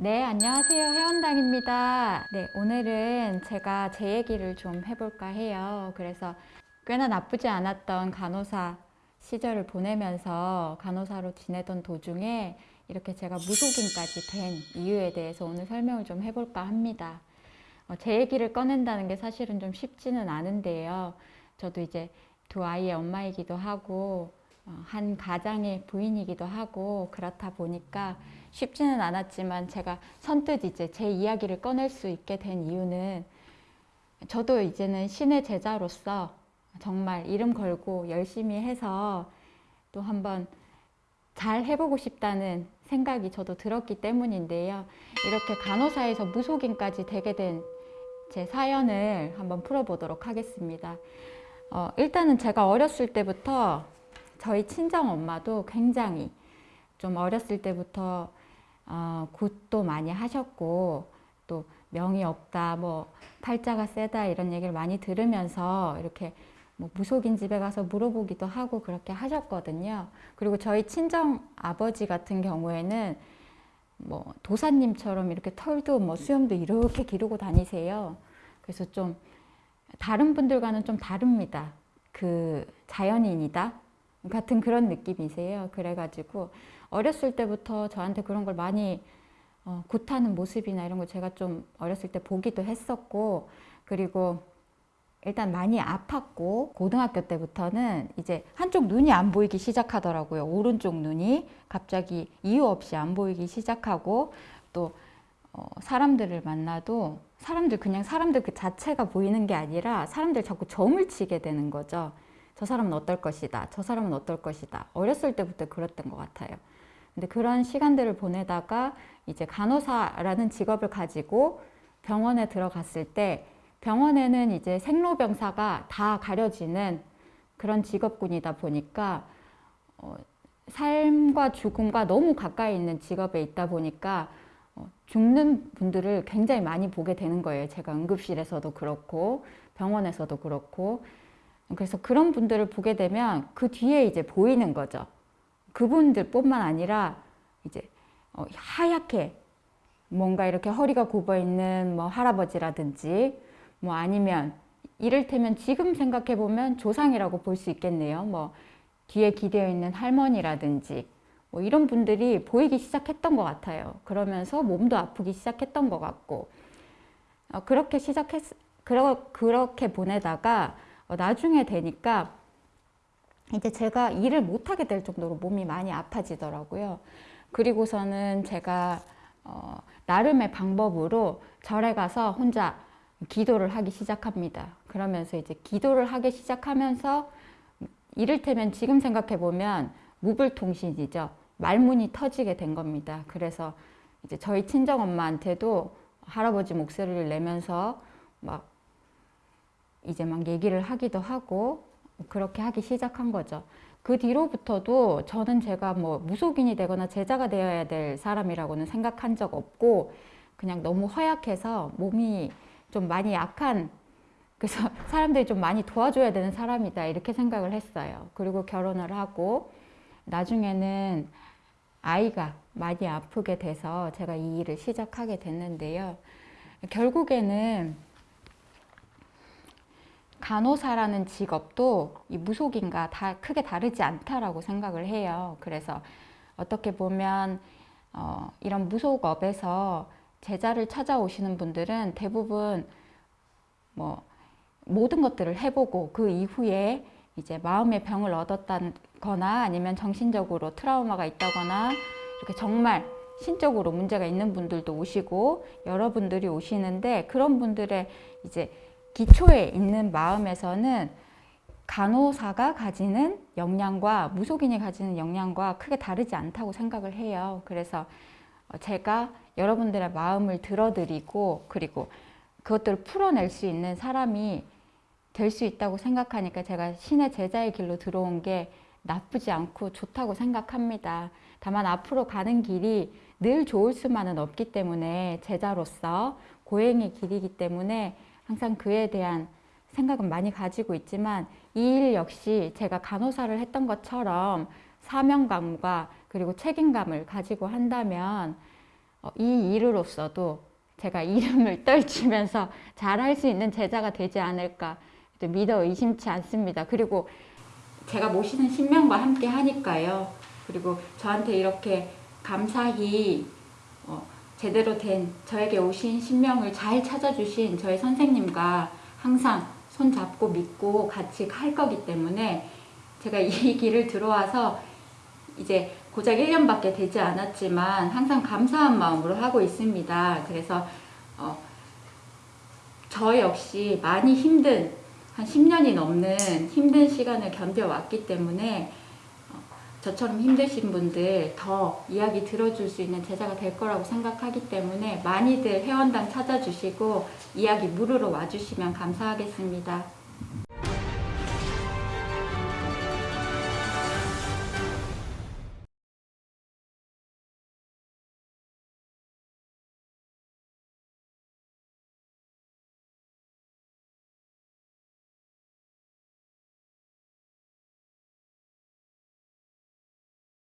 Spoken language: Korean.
네, 안녕하세요. 회원당입니다. 네, 오늘은 제가 제 얘기를 좀 해볼까 해요. 그래서 꽤나 나쁘지 않았던 간호사 시절을 보내면서 간호사로 지내던 도중에 이렇게 제가 무속인까지 된 이유에 대해서 오늘 설명을 좀 해볼까 합니다. 어, 제 얘기를 꺼낸다는 게 사실은 좀 쉽지는 않은데요. 저도 이제 두 아이의 엄마이기도 하고 어, 한 가장의 부인이기도 하고 그렇다 보니까 쉽지는 않았지만 제가 선뜻 이제 제 이야기를 꺼낼 수 있게 된 이유는 저도 이제는 신의 제자로서 정말 이름 걸고 열심히 해서 또 한번 잘 해보고 싶다는 생각이 저도 들었기 때문인데요. 이렇게 간호사에서 무속인까지 되게 된 제 사연을 한번 풀어보도록 하겠습니다. 어, 일단은 제가 어렸을 때부터 저희 친정 엄마도 굉장히 좀 어렸을 때부터 어, 굿도 많이 하셨고 또 명이 없다 뭐 팔자가 세다 이런 얘기를 많이 들으면서 이렇게 뭐 무속인 집에 가서 물어보기도 하고 그렇게 하셨거든요. 그리고 저희 친정 아버지 같은 경우에는 뭐 도사님처럼 이렇게 털도 뭐 수염도 이렇게 기르고 다니세요. 그래서 좀 다른 분들과는 좀 다릅니다. 그 자연인이다 같은 그런 느낌이세요. 그래가지고 어렸을 때부터 저한테 그런 걸 많이 어, 굿하는 모습이나 이런 걸 제가 좀 어렸을 때 보기도 했었고 그리고 일단 많이 아팠고 고등학교 때부터는 이제 한쪽 눈이 안 보이기 시작하더라고요. 오른쪽 눈이 갑자기 이유 없이 안 보이기 시작하고 또 어, 사람들을 만나도 사람들 그냥 사람들 그 자체가 보이는 게 아니라 사람들 자꾸 점을 치게 되는 거죠. 저 사람은 어떨 것이다. 저 사람은 어떨 것이다. 어렸을 때부터 그랬던 것 같아요. 근데 그런 시간들을 보내다가 이제 간호사라는 직업을 가지고 병원에 들어갔을 때 병원에는 이제 생로병사가 다 가려지는 그런 직업군이다 보니까 어, 삶과 죽음과 너무 가까이 있는 직업에 있다 보니까 어, 죽는 분들을 굉장히 많이 보게 되는 거예요. 제가 응급실에서도 그렇고 병원에서도 그렇고 그래서 그런 분들을 보게 되면 그 뒤에 이제 보이는 거죠. 그분들 뿐만 아니라 이제 어, 하얗게 뭔가 이렇게 허리가 굽어 있는 뭐 할아버지라든지 뭐 아니면 이를테면 지금 생각해 보면 조상이라고 볼 수 있겠네요. 뭐 뒤에 기대어 있는 할머니라든지 뭐 이런 분들이 보이기 시작했던 것 같아요. 그러면서 몸도 아프기 시작했던 것 같고 어, 그렇게 시작했 그러, 그렇게 보내다가 어, 나중에 되니까 이제 제가 일을 못하게 될 정도로 몸이 많이 아파지더라고요. 그리고서는 제가 어, 나름의 방법으로 절에 가서 혼자 기도를 하기 시작합니다. 그러면서 이제 기도를 하기 시작하면서 이를테면 지금 생각해 보면 무불통신이죠. 말문이 터지게 된 겁니다. 그래서 이제 저희 친정 엄마한테도 할아버지 목소리를 내면서 막 이제 막 얘기를 하기도 하고 그렇게 하기 시작한 거죠. 그 뒤로부터도 저는 제가 뭐 무속인이 되거나 제자가 되어야 될 사람이라고는 생각한 적 없고 그냥 너무 허약해서 몸이 좀 많이 약한 그래서 사람들이 좀 많이 도와줘야 되는 사람이다 이렇게 생각을 했어요. 그리고 결혼을 하고 나중에는 아이가 많이 아프게 돼서 제가 이 일을 시작하게 됐는데요. 결국에는 간호사라는 직업도 이 무속인과 다 크게 다르지 않다라고 생각을 해요. 그래서 어떻게 보면 어, 이런 무속업에서 제자를 찾아오시는 분들은 대부분 뭐 모든 것들을 해보고 그 이후에 이제 마음의 병을 얻었다거나 아니면 정신적으로 트라우마가 있다거나 이렇게 정말 신적으로 문제가 있는 분들도 오시고 여러분들이 오시는데 그런 분들의 이제 기초에 있는 마음에서는 간호사가 가지는 역량과 무속인이 가지는 역량과 크게 다르지 않다고 생각을 해요. 그래서 제가 여러분들의 마음을 들어드리고 그리고 그것들을 풀어낼 수 있는 사람이 될 수 있다고 생각하니까 제가 신의 제자의 길로 들어온 게 나쁘지 않고 좋다고 생각합니다. 다만 앞으로 가는 길이 늘 좋을 수만은 없기 때문에 제자로서 고행의 길이기 때문에 항상 그에 대한 생각은 많이 가지고 있지만 이 일 역시 제가 간호사를 했던 것처럼 사명감과 그리고 책임감을 가지고 한다면 어, 이 일으로서도 제가 이름을 떨치면서 잘할 수 있는 제자가 되지 않을까 믿어 의심치 않습니다. 그리고 제가 모시는 신명과 함께 하니까요. 그리고 저한테 이렇게 감사히 어, 제대로 된 저에게 오신 신명을 잘 찾아주신 저희 선생님과 항상 손 잡고 믿고 같이 할 거기 때문에 제가 이 길을 들어와서 이제 고작 1년밖에 되지 않았지만 항상 감사한 마음으로 하고 있습니다. 그래서 어, 저 역시 많이 힘든 한 10년이 넘는 힘든 시간을 견뎌왔기 때문에 어, 저처럼 힘드신 분들 더 이야기 들어줄 수 있는 제자가 될 거라고 생각하기 때문에 많이들 회원당 찾아주시고 이야기 물으러 와주시면 감사하겠습니다.